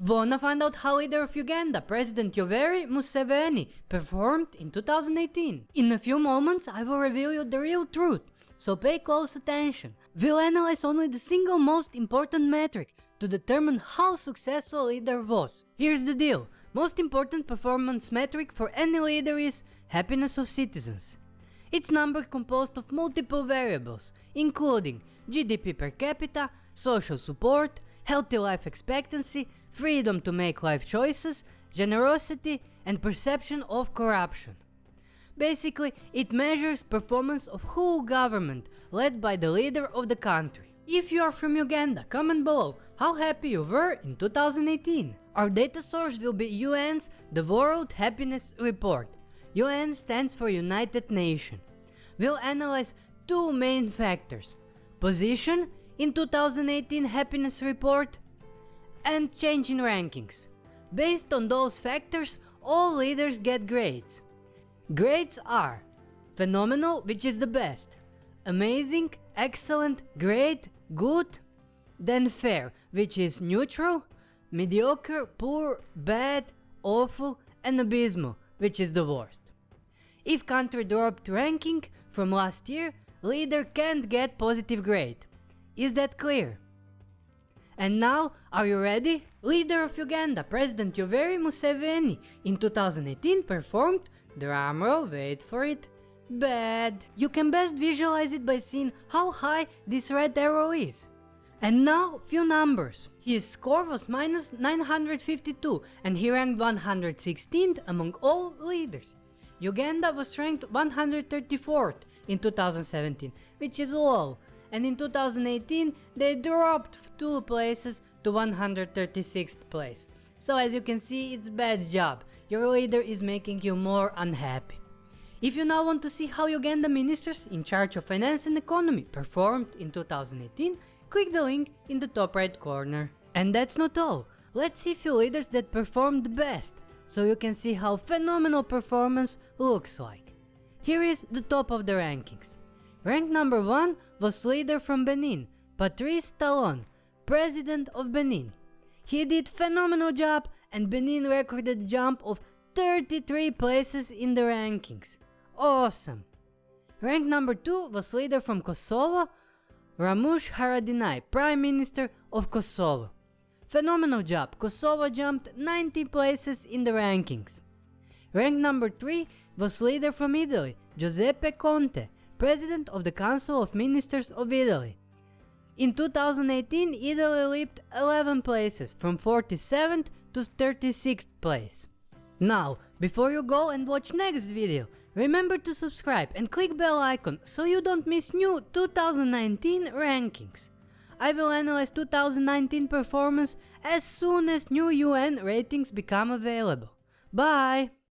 Wanna find out how leader of Uganda, President Yoweri Museveni, performed in 2018? In a few moments I will reveal you the real truth, so pay close attention. We'll analyze only the single most important metric to determine how successful a leader was. Here's the deal, most important performance metric for any leader is happiness of citizens. It's number composed of multiple variables, including GDP per capita, social support, healthy life expectancy, freedom to make life choices, generosity and perception of corruption. Basically, it measures performance of whole government led by the leader of the country. If you are from Uganda, comment below how happy you were in 2018. Our data source will be UN's The World Happiness Report. UN stands for United Nations. We'll analyze two main factors. Position in 2018 happiness report and change in rankings. Based on those factors, all leaders get grades. Grades are phenomenal, which is the best, amazing, excellent, great, good, then fair, which is neutral, mediocre, poor, bad, awful, and abysmal, which is the worst. If country dropped ranking from last year, leader can't get positive grade. Is that clear? And now, are you ready? Leader of Uganda, President Yoweri Museveni, in 2018 performed, drumroll, wait for it, bad. You can best visualize it by seeing how high this red arrow is. And now, few numbers. His score was minus 952 and he ranked 116th among all leaders. Uganda was ranked 134th in 2017, which is low, and in 2018 they dropped 2 places to 136th place. So as you can see it's bad job, your leader is making you more unhappy. If you now want to see how Uganda ministers in charge of finance and economy performed in 2018, click the link in the top right corner. And that's not all, let's see few leaders that performed best, so you can see how phenomenal performance looks like. Here is the top of the rankings. Rank number 1 was leader from Benin, Patrice Talon, president of Benin. He did phenomenal job and Benin recorded a jump of 33 places in the rankings. Awesome! Rank number 2 was leader from Kosovo, Ramush Haradinaj, Prime Minister of Kosovo. Phenomenal job, Kosovo jumped 90 places in the rankings. Rank number 3 was leader from Italy, Giuseppe Conte, President of the Council of Ministers of Italy. In 2018, Italy leaped 11 places from 47th to 36th place. Now, before you go and watch next video, remember to subscribe and click bell icon so you don't miss new 2019 rankings. I will analyze 2019 performance as soon as new UN ratings become available. Bye!